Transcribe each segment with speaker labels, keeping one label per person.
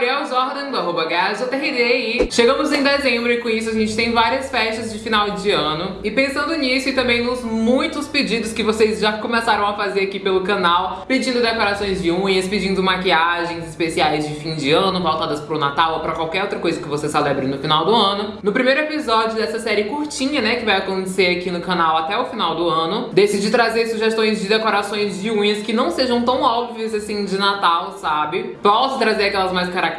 Speaker 1: Gabriel Jordan, do arroba e chegamos em dezembro e com isso a gente tem várias festas de final de ano. E pensando nisso e também nos muitos pedidos que vocês já começaram a fazer aqui pelo canal, pedindo decorações de unhas, pedindo maquiagens especiais de fim de ano, voltadas pro Natal ou pra qualquer outra coisa que você celebre no final do ano. No primeiro episódio dessa série curtinha, né, que vai acontecer aqui no canal até o final do ano, decidi trazer sugestões de decorações de unhas que não sejam tão óbvias assim de Natal, sabe? Posso trazer aquelas mais características,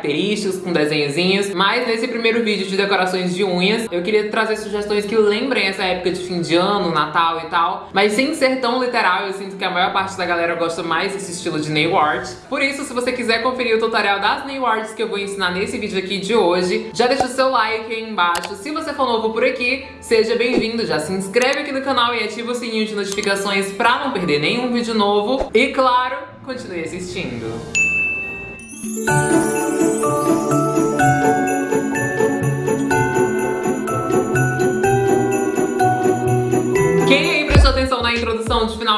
Speaker 1: com desenhozinhos, mas nesse primeiro vídeo de decorações de unhas, eu queria trazer sugestões que lembrem essa época de fim de ano, Natal e tal, mas sem ser tão literal, eu sinto que a maior parte da galera gosta mais desse estilo de nail art. Por isso, se você quiser conferir o tutorial das nail arts que eu vou ensinar nesse vídeo aqui de hoje, já deixa o seu like aí embaixo. Se você for novo por aqui, seja bem-vindo, já se inscreve aqui no canal e ativa o sininho de notificações pra não perder nenhum vídeo novo. E claro, continue assistindo. Introdução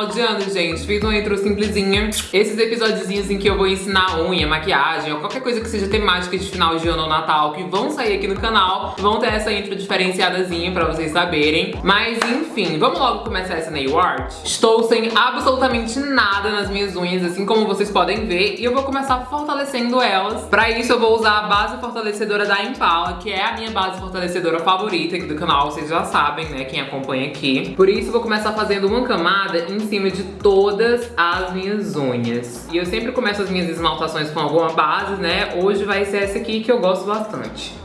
Speaker 1: final de ano, gente. Fiz uma intro simplesinha. Esses episódiozinhos em que eu vou ensinar unha, maquiagem ou qualquer coisa que seja temática de final de ano ou Natal que vão sair aqui no canal, vão ter essa intro diferenciadazinha pra vocês saberem. Mas enfim, vamos logo começar essa nail art? Estou sem absolutamente nada nas minhas unhas, assim como vocês podem ver, e eu vou começar fortalecendo elas. Pra isso eu vou usar a base fortalecedora da Impala, que é a minha base fortalecedora favorita aqui do canal, vocês já sabem, né, quem acompanha aqui. Por isso eu vou começar fazendo uma camada em cima de todas as minhas unhas. E eu sempre começo as minhas esmaltações com alguma base, né? Hoje vai ser essa aqui que eu gosto bastante.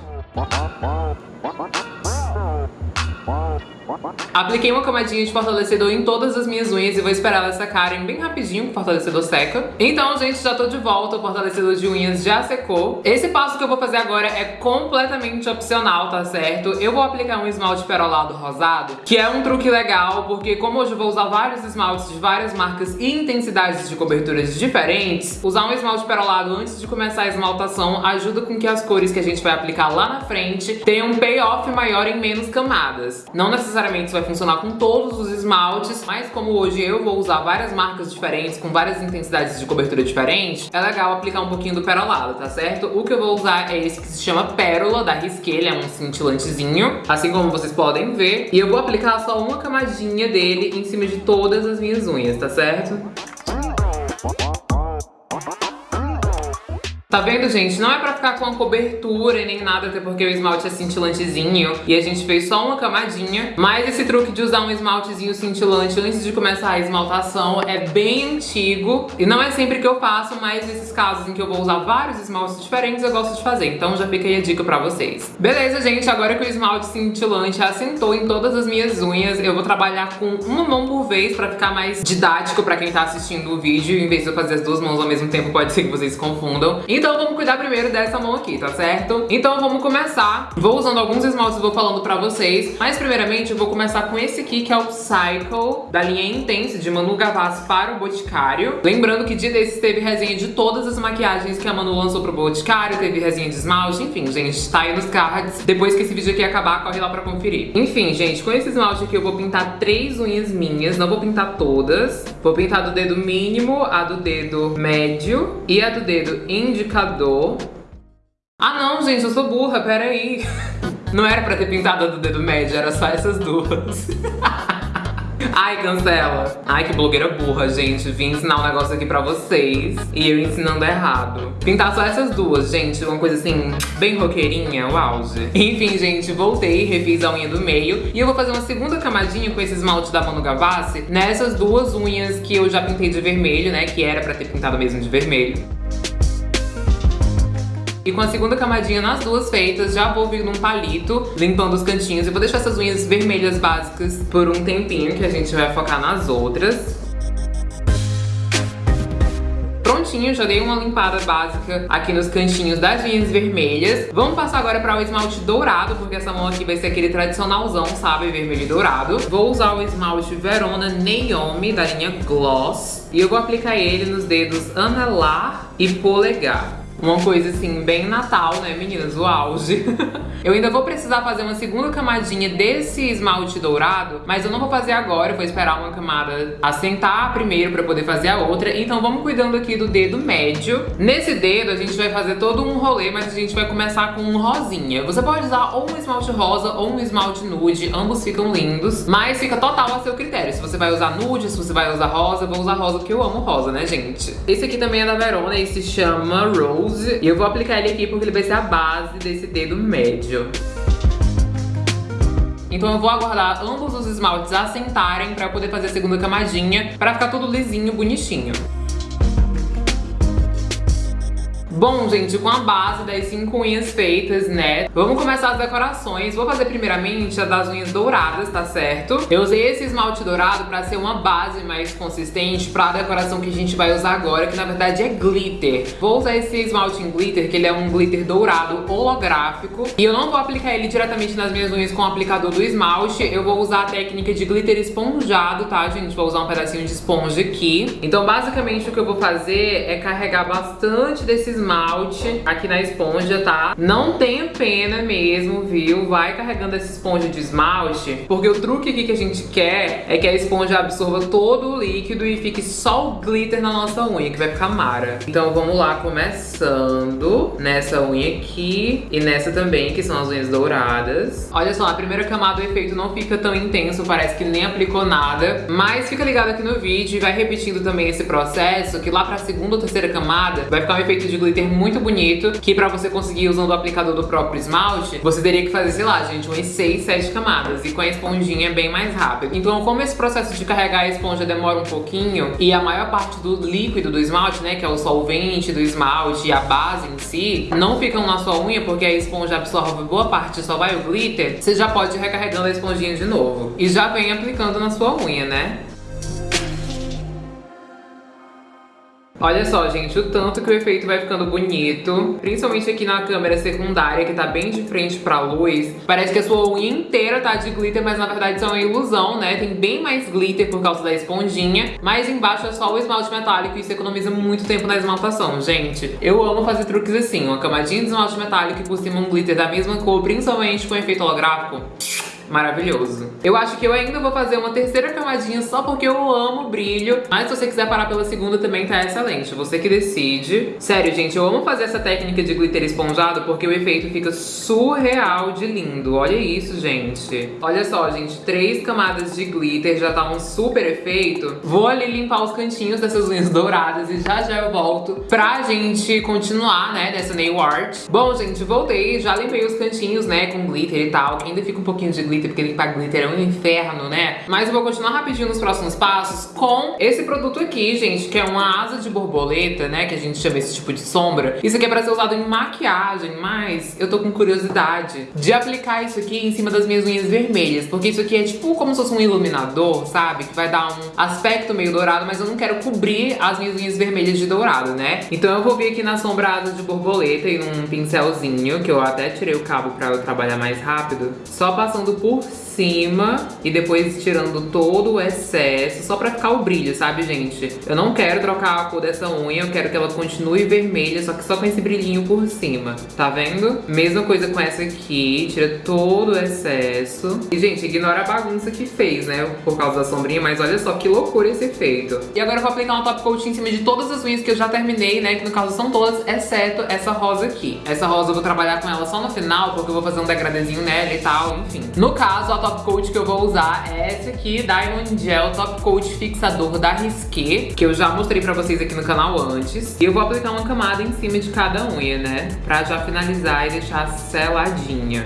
Speaker 1: Apliquei uma camadinha de fortalecedor em todas as minhas unhas e vou esperar elas secarem bem rapidinho, o fortalecedor seca. Então, gente, já tô de volta, o fortalecedor de unhas já secou. Esse passo que eu vou fazer agora é completamente opcional, tá certo? Eu vou aplicar um esmalte perolado rosado, que é um truque legal, porque como hoje eu vou usar vários esmaltes de várias marcas e intensidades de coberturas diferentes, usar um esmalte perolado antes de começar a esmaltação ajuda com que as cores que a gente vai aplicar lá na frente tenham um payoff maior em menos camadas. Não necessariamente vai funcionar com todos os esmaltes, mas como hoje eu vou usar várias marcas diferentes, com várias intensidades de cobertura diferentes, é legal aplicar um pouquinho do perolado, tá certo? O que eu vou usar é esse que se chama Pérola, da Risqué, ele é um cintilantezinho, assim como vocês podem ver. E eu vou aplicar só uma camadinha dele em cima de todas as minhas unhas, tá certo? Tá vendo, gente? Não é pra ficar com a cobertura nem nada, até porque o esmalte é cintilantezinho e a gente fez só uma camadinha. Mas esse truque de usar um esmaltezinho cintilante antes de começar a esmaltação é bem antigo. E não é sempre que eu faço, mas nesses casos em que eu vou usar vários esmaltes diferentes, eu gosto de fazer. Então já fica aí a dica pra vocês. Beleza, gente? Agora que o esmalte cintilante assentou em todas as minhas unhas, eu vou trabalhar com uma mão por vez pra ficar mais didático pra quem tá assistindo o vídeo. Em vez de eu fazer as duas mãos ao mesmo tempo, pode ser que vocês confundam. Então vamos cuidar primeiro dessa mão aqui, tá certo? Então vamos começar. Vou usando alguns esmaltes e vou falando pra vocês. Mas primeiramente eu vou começar com esse aqui, que é o Psycho, da linha Intense, de Manu Gavassi para o Boticário. Lembrando que dia desses teve resenha de todas as maquiagens que a Manu lançou pro Boticário, teve resenha de esmalte, enfim, gente, tá aí nos cards. Depois que esse vídeo aqui acabar, corre lá pra conferir. Enfim, gente, com esse esmalte aqui eu vou pintar três unhas minhas, não vou pintar todas. Vou pintar do dedo mínimo, a do dedo médio e a do dedo indicador indicador. Ah não, gente, eu sou burra, peraí. Não era pra ter pintado do dedo médio, era só essas duas. Ai, cancela. Ai, que blogueira burra, gente. Vim ensinar um negócio aqui pra vocês e eu ensinando errado. Pintar só essas duas, gente. Uma coisa assim, bem roqueirinha, o auge. Enfim, gente, voltei, refiz a unha do meio. E eu vou fazer uma segunda camadinha com esse esmalte da Manu Gavassi nessas duas unhas que eu já pintei de vermelho, né? Que era pra ter pintado mesmo de vermelho. E com a segunda camadinha nas duas feitas, já vou vir num palito, limpando os cantinhos. E vou deixar essas unhas vermelhas básicas por um tempinho, que a gente vai focar nas outras prontinho, já dei uma limpada básica aqui nos cantinhos das linhas vermelhas. Vamos passar agora para o esmalte dourado, porque essa mão aqui vai ser aquele tradicionalzão, sabe? Vermelho e dourado. Vou usar o esmalte Verona Naomi, da linha Gloss. E eu vou aplicar ele nos dedos anelar e polegar. Uma coisa assim, bem Natal, né, meninas? O auge. eu ainda vou precisar fazer uma segunda camadinha desse esmalte dourado, mas eu não vou fazer agora, eu vou esperar uma camada assentar primeiro pra poder fazer a outra. Então vamos cuidando aqui do dedo médio. Nesse dedo a gente vai fazer todo um rolê, mas a gente vai começar com um rosinha. Você pode usar ou um esmalte rosa ou um esmalte nude, ambos ficam lindos, mas fica total a seu critério. Se você vai usar nude, se você vai usar rosa, vou usar rosa porque eu amo rosa, né, gente? Esse aqui também é da Verona e se chama Rose. E eu vou aplicar ele aqui porque ele vai ser a base desse dedo médio. Então eu vou aguardar ambos os esmaltes assentarem pra poder fazer a segunda camadinha, pra ficar tudo lisinho, bonitinho. Bom, gente, com a base das cinco unhas feitas, né? Vamos começar as decorações. Vou fazer primeiramente a das unhas douradas, tá certo? Eu usei esse esmalte dourado pra ser uma base mais consistente pra decoração que a gente vai usar agora, que na verdade é glitter. Vou usar esse esmalte em glitter, que ele é um glitter dourado holográfico. E eu não vou aplicar ele diretamente nas minhas unhas com o aplicador do esmalte. Eu vou usar a técnica de glitter esponjado, tá, gente? Vou usar um pedacinho de esponja aqui. Então, basicamente, o que eu vou fazer é carregar bastante desse esmalte aqui na esponja, tá? Não tenha pena mesmo, viu? Vai carregando essa esponja de esmalte, porque o truque aqui que a gente quer é que a esponja absorva todo o líquido e fique só o glitter na nossa unha, que vai ficar mara. Então vamos lá, começando nessa unha aqui e nessa também, que são as unhas douradas. Olha só, a primeira camada do efeito não fica tão intenso, parece que nem aplicou nada, mas fica ligado aqui no vídeo e vai repetindo também esse processo, que lá pra segunda ou terceira camada vai ficar um efeito de glitter glitter muito bonito, que pra você conseguir usando o aplicador do próprio esmalte, você teria que fazer, sei lá, gente, umas 6, 7 camadas. E com a esponjinha é bem mais rápido. Então, como esse processo de carregar a esponja demora um pouquinho, e a maior parte do líquido do esmalte, né, que é o solvente do esmalte e a base em si, não ficam na sua unha, porque a esponja absorve boa parte, só vai o glitter, você já pode ir recarregando a esponjinha de novo. E já vem aplicando na sua unha, né? Olha só, gente, o tanto que o efeito vai ficando bonito, principalmente aqui na câmera secundária, que tá bem de frente pra luz. Parece que a sua unha inteira tá de glitter, mas na verdade isso é uma ilusão, né? Tem bem mais glitter por causa da esponjinha, mas embaixo é só o esmalte metálico e isso economiza muito tempo na esmaltação, gente. Eu amo fazer truques assim, uma camadinha de esmalte metálico e por cima um glitter da mesma cor, principalmente com efeito holográfico maravilhoso. Eu acho que eu ainda vou fazer uma terceira camadinha só porque eu amo brilho. Mas se você quiser parar pela segunda também tá excelente. Você que decide. Sério, gente, eu amo fazer essa técnica de glitter esponjado porque o efeito fica surreal de lindo. Olha isso, gente. Olha só, gente, três camadas de glitter já tá um super efeito. Vou ali limpar os cantinhos dessas unhas douradas e já já eu volto pra gente continuar, né, nessa nail art. Bom, gente, voltei, já limpei os cantinhos, né, com glitter e tal, ainda fica um pouquinho de glitter glitter, porque limpar glitter é um inferno, né? Mas eu vou continuar rapidinho nos próximos passos com esse produto aqui, gente, que é uma asa de borboleta, né? Que a gente chama esse tipo de sombra. Isso aqui é pra ser usado em maquiagem, mas eu tô com curiosidade de aplicar isso aqui em cima das minhas unhas vermelhas, porque isso aqui é tipo como se fosse um iluminador, sabe? Que vai dar um aspecto meio dourado, mas eu não quero cobrir as minhas unhas vermelhas de dourado, né? Então eu vou vir aqui na sombra asa de borboleta e num pincelzinho, que eu até tirei o cabo pra eu trabalhar mais rápido, só passando por por cima e depois tirando todo o excesso, só pra ficar o brilho, sabe, gente? Eu não quero trocar a cor dessa unha, eu quero que ela continue vermelha, só que só com esse brilhinho por cima, tá vendo? Mesma coisa com essa aqui, tira todo o excesso. E, gente, ignora a bagunça que fez, né, por causa da sombrinha, mas olha só que loucura esse efeito. E agora eu vou aplicar um top coat em cima de todas as unhas que eu já terminei, né, que no caso são todas, exceto essa rosa aqui. Essa rosa eu vou trabalhar com ela só no final, porque eu vou fazer um degradezinho nela e tal, enfim. No caso, a top coat que eu vou usar é essa aqui, Diamond Gel Top Coat Fixador da Risqué, que eu já mostrei pra vocês aqui no canal antes. E eu vou aplicar uma camada em cima de cada unha, né? Pra já finalizar e deixar seladinha.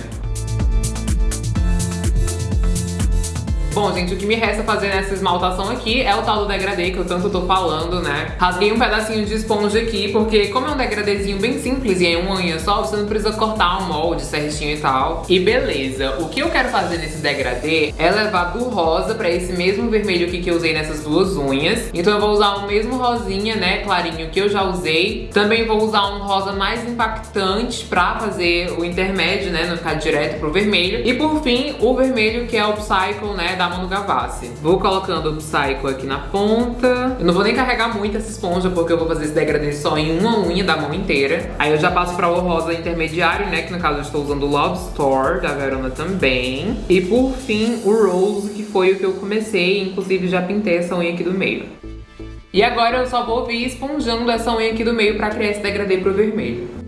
Speaker 1: Bom, gente, o que me resta fazer nessa esmaltação aqui é o tal do degradê que eu tanto tô falando, né? Rasguei um pedacinho de esponja aqui, porque como é um degradêzinho bem simples e é uma unha só, você não precisa cortar um molde certinho e tal. E beleza, o que eu quero fazer nesse degradê é levar do rosa pra esse mesmo vermelho aqui que eu usei nessas duas unhas. Então eu vou usar o mesmo rosinha, né, clarinho, que eu já usei. Também vou usar um rosa mais impactante pra fazer o intermédio, né, não ficar direto pro vermelho. E por fim, o vermelho que é o Psycho, né, da Manu Gavassi. Vou colocando o Psycho aqui na ponta. Eu não vou nem carregar muito essa esponja, porque eu vou fazer esse degradê só em uma unha da mão inteira. Aí eu já passo pra o rosa intermediário, né, que no caso eu estou usando o Love Store, da Verona também. E por fim, o Rose, que foi o que eu comecei, inclusive já pintei essa unha aqui do meio. E agora eu só vou vir esponjando essa unha aqui do meio pra criar esse degradê pro vermelho.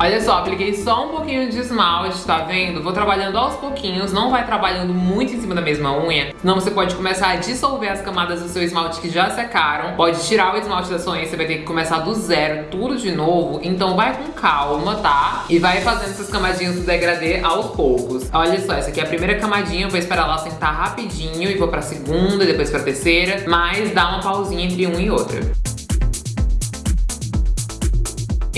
Speaker 1: Olha só, apliquei só um pouquinho de esmalte, tá vendo? Vou trabalhando aos pouquinhos, não vai trabalhando muito em cima da mesma unha, senão você pode começar a dissolver as camadas do seu esmalte que já secaram, pode tirar o esmalte da sua unha, você vai ter que começar do zero, tudo de novo, então vai com calma, tá? E vai fazendo essas camadinhas do degradê aos poucos. Olha só, essa aqui é a primeira camadinha, eu vou esperar ela sentar rapidinho e vou pra segunda, depois pra terceira, mas dá uma pausinha entre uma e outra.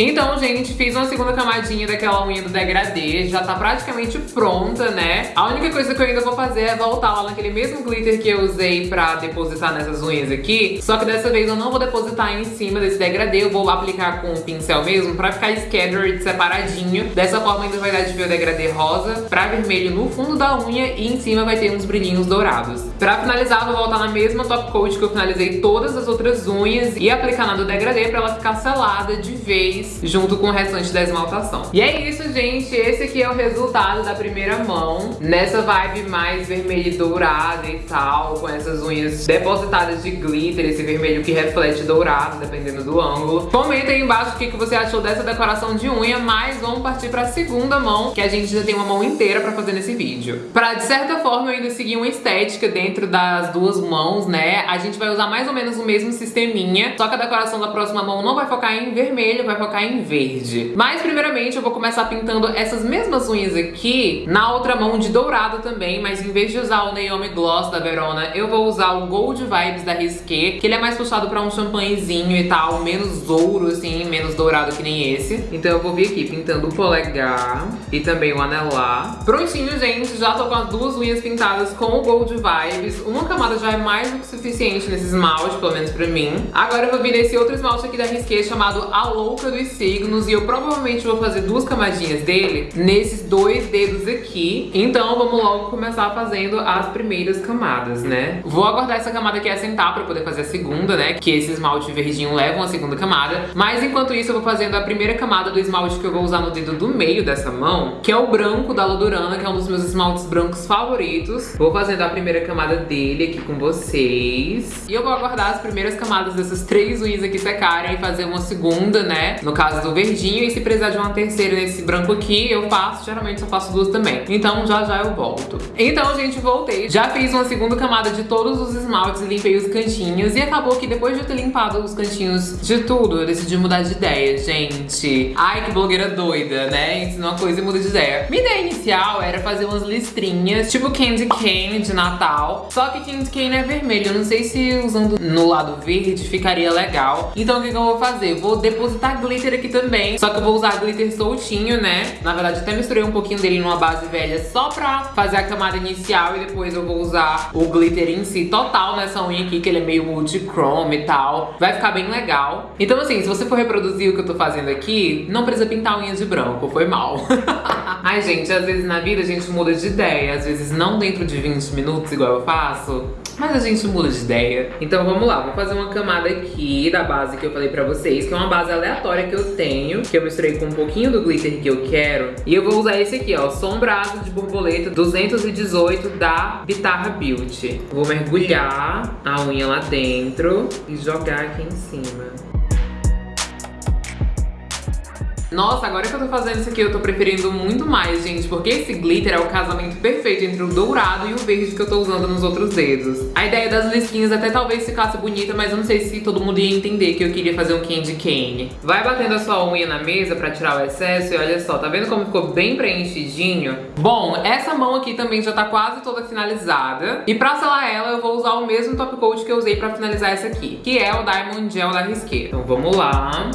Speaker 1: Então, gente, fiz uma segunda camadinha daquela unha do degradê, já tá praticamente pronta, né? A única coisa que eu ainda vou fazer é voltar lá naquele mesmo glitter que eu usei pra depositar nessas unhas aqui, só que dessa vez eu não vou depositar em cima desse degradê, eu vou aplicar com o pincel mesmo pra ficar scattered separadinho. Dessa forma ainda vai dar de ver o degradê rosa pra vermelho no fundo da unha e em cima vai ter uns brilhinhos dourados. Pra finalizar, vou voltar na mesma top coat que eu finalizei todas as outras unhas e aplicar na do degradê pra ela ficar selada de vez junto com o restante da esmaltação. E é isso, gente. Esse aqui é o resultado da primeira mão. Nessa vibe mais vermelha e dourada e tal, com essas unhas depositadas de glitter, esse vermelho que reflete dourado, dependendo do ângulo. Comenta aí embaixo o que você achou dessa decoração de unha, mas vamos partir pra segunda mão, que a gente já tem uma mão inteira pra fazer nesse vídeo. Pra, de certa forma, eu ainda seguir uma estética dentro das duas mãos, né? A gente vai usar mais ou menos o mesmo sisteminha, só que a decoração da próxima mão não vai focar em vermelho, vai focar em verde. Mas primeiramente eu vou começar pintando essas mesmas unhas aqui na outra mão de dourado também, mas em vez de usar o Naomi Gloss da Verona, eu vou usar o Gold Vibes da Risqué, que ele é mais puxado pra um champanhezinho e tal, menos ouro assim, menos dourado que nem esse. Então eu vou vir aqui pintando o polegar e também o anelar. Prontinho, gente, já tô com as duas unhas pintadas com o Gold Vibes. Uma camada já é mais do que suficiente nesse esmalte, pelo menos pra mim. Agora eu vou vir nesse outro esmalte aqui da Risqué chamado A Louca dos signos e eu provavelmente vou fazer duas camadinhas dele nesses dois dedos aqui. Então vamos logo começar fazendo as primeiras camadas, né? Vou aguardar essa camada aqui assentar pra poder fazer a segunda, né? Que esse esmalte verdinho leva a segunda camada. Mas enquanto isso eu vou fazendo a primeira camada do esmalte que eu vou usar no dedo do meio dessa mão, que é o branco da Lodurana, que é um dos meus esmaltes brancos favoritos. Vou fazendo a primeira camada dele aqui com vocês. E eu vou aguardar as primeiras camadas dessas três unhas aqui secarem e fazer uma segunda, né? No caso do verdinho e se precisar de uma terceira nesse branco aqui, eu faço, geralmente só faço duas também. Então já já eu volto. Então, gente, voltei. Já fiz uma segunda camada de todos os esmaltes limpei os cantinhos e acabou que depois de eu ter limpado os cantinhos de tudo, eu decidi mudar de ideia, gente. Ai, que blogueira doida, né? Ensina uma coisa e muda de ideia. Minha ideia inicial era fazer umas listrinhas, tipo Candy Cane de Natal, só que Candy Cane é vermelho. Eu não sei se usando no lado verde ficaria legal. Então o que, que eu vou fazer? Vou depositar glitter aqui também, só que eu vou usar glitter soltinho, né? Na verdade, até misturei um pouquinho dele numa base velha só pra fazer a camada inicial e depois eu vou usar o glitter em si total nessa unha aqui, que ele é meio multichrome e tal. Vai ficar bem legal. Então, assim, se você for reproduzir o que eu tô fazendo aqui, não precisa pintar unhas de branco, foi mal. Ai, gente, às vezes na vida a gente muda de ideia, às vezes não dentro de 20 minutos, igual eu faço, mas a gente muda de ideia. Então vamos lá, vou fazer uma camada aqui da base que eu falei pra vocês, que é uma base aleatória que eu tenho, que eu misturei com um pouquinho do glitter que eu quero. E eu vou usar esse aqui, ó, Sombra Asa de Borboleta 218 da Bitarra Beauty. Vou mergulhar a unha lá dentro e jogar aqui em cima. Nossa, agora que eu tô fazendo isso aqui, eu tô preferindo muito mais, gente, porque esse glitter é o casamento perfeito entre o dourado e o verde que eu tô usando nos outros dedos. A ideia das lisquinhas até talvez ficasse bonita, mas eu não sei se todo mundo ia entender que eu queria fazer um candy cane. Vai batendo a sua unha na mesa pra tirar o excesso e olha só, tá vendo como ficou bem preenchidinho? Bom, essa mão aqui também já tá quase toda finalizada. E pra selar ela, eu vou usar o mesmo top coat que eu usei pra finalizar essa aqui, que é o Diamond Gel da Risqué. Então vamos lá.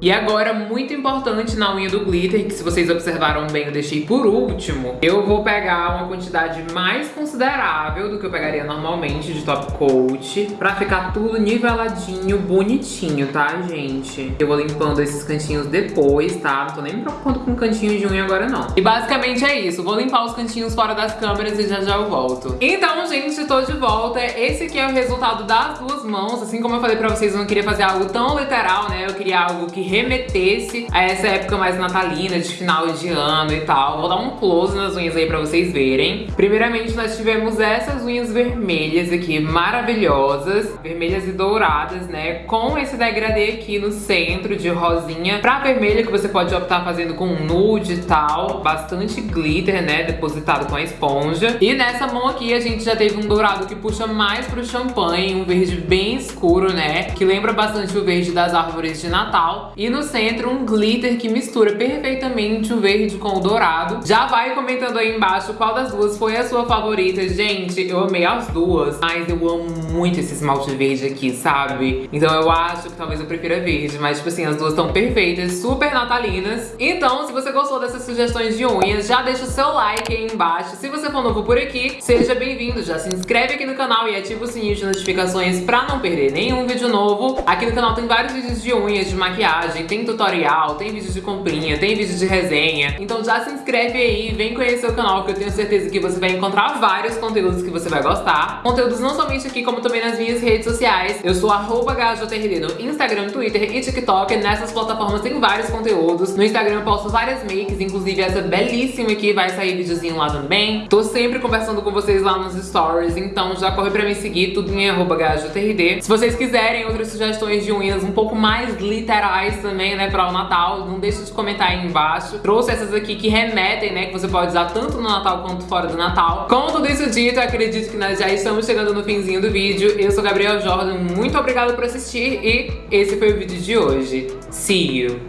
Speaker 1: E agora, muito importante na unha do glitter, que se vocês observaram bem eu deixei por último, eu vou pegar uma quantidade mais considerável do que eu pegaria normalmente de top coat, pra ficar tudo niveladinho, bonitinho, tá, gente? Eu vou limpando esses cantinhos depois, tá? Não tô nem me preocupando com cantinho de unha agora, não. E basicamente é isso, vou limpar os cantinhos fora das câmeras e já já eu volto. Então, gente, tô de volta. Esse aqui é o resultado das duas mãos. Assim como eu falei pra vocês, eu não queria fazer algo tão literal, né? Eu queria algo que remetesse a essa época mais natalina, de final de ano e tal. Vou dar um close nas unhas aí pra vocês verem. Primeiramente, nós tivemos essas unhas vermelhas aqui, maravilhosas. Vermelhas e douradas, né? Com esse degradê aqui no centro de rosinha pra vermelha, que você pode optar fazendo com nude e tal. Bastante glitter, né? Depositado com a esponja. E nessa mão aqui, a gente já teve um dourado que puxa mais pro champanhe, um verde bem escuro, né? Que lembra bastante o verde das árvores de Natal. E no centro, um glitter que mistura perfeitamente o verde com o dourado. Já vai comentando aí embaixo qual das duas foi a sua favorita. Gente, eu amei as duas, mas eu amo muito esse esmalte verde aqui, sabe? Então eu acho que talvez eu prefira verde, mas tipo assim, as duas estão perfeitas, super natalinas. Então, se você gostou dessas sugestões de unhas, já deixa o seu like aí embaixo. Se você for novo por aqui, seja bem-vindo, já se inscreve aqui no canal e ativa o sininho de notificações pra não perder nenhum vídeo novo. Aqui no canal tem vários vídeos de unhas, de maquiagem, tem tutorial, tem vídeo de comprinha, tem vídeo de resenha. Então já se inscreve aí, vem conhecer o canal que eu tenho certeza que você vai encontrar vários conteúdos que você vai gostar. Conteúdos não somente aqui, como também nas minhas redes sociais. Eu sou arroba no Instagram, Twitter e TikTok. Nessas plataformas tem vários conteúdos. No Instagram eu posto várias makes, inclusive essa belíssima aqui vai sair videozinho lá também. Tô sempre conversando com vocês lá nos stories, então já corre pra me seguir, tudo em arroba. Se vocês quiserem outras sugestões de unhas um pouco mais literais também, né, para o Natal, não deixe de comentar aí embaixo. Trouxe essas aqui que remetem, né, que você pode usar tanto no Natal quanto fora do Natal. Com tudo isso dito, acredito que nós já estamos chegando no finzinho do vídeo. Eu sou Gabriel Jordan, muito obrigada por assistir e esse foi o vídeo de hoje. See you!